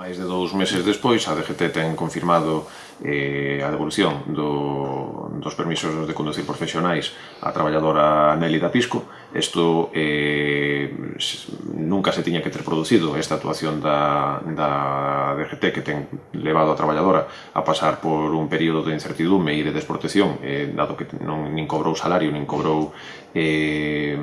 Máis de dous meses despois, a DGT ten confirmado eh, a devolución do, dos permisos de conducir profesionais á traballadora Nélida Pisco. Isto eh, nunca se tiña que ter producido esta actuación da, da DGT que ten levado a traballadora a pasar por un período de incertidume e de desprotección, eh, dado que non nin cobrou salario, nin cobrou eh,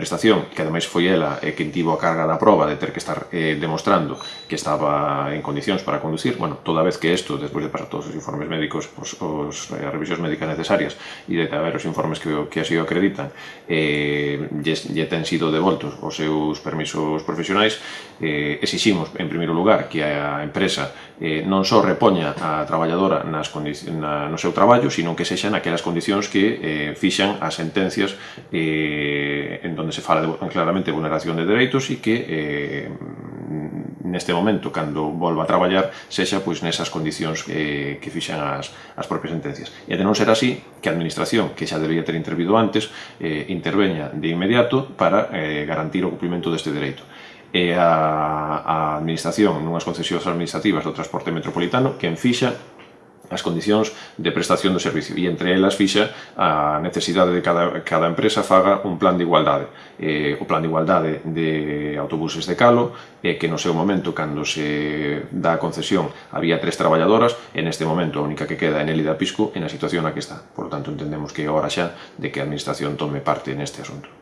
prestación, que ademais foi ela eh, quen tivo a carga da prova de ter que estar eh, demostrando que estaba en condicións para conducir, bueno, toda vez que isto, despois de pasar todos os informes médicos, os, os eh, revisións médicas necesarias e de haber os informes que, que así o acreditan, eh, lle, lle ten sido devoltos os seus permisos profesionais, eh, exiximos, en primeiro lugar, que a empresa eh, non só repoña a traballadora nas na, no seu traballo, sino que sexan aquelas condicións que eh, fixan as sentencias eh, en donde se fala de, claramente de vulneración de dereitos e que eh, neste momento, cando volva a traballar, sexa pois nesas condicións eh, que fixan as, as propias sentencias. E de non ser así, que a Administración, que xa debería ter intervido antes, eh, interveña de inmediato para eh, garantir o cumprimento deste dereito e a, a administración nunhas concesións administrativas do transporte metropolitano que en fixa as condicións de prestación do servicio e entre elas fixa a necesidade de cada, cada empresa faga un plan de igualdade. Eh, o plan de igualdade de autobuses de calo eh, que no seu momento cando se dá a concesión había tres traballadoras en este momento a única que queda é Nelida Pisco en a situación na que está. Por lo tanto entendemos que é hora xa de que a administración tome parte neste asunto.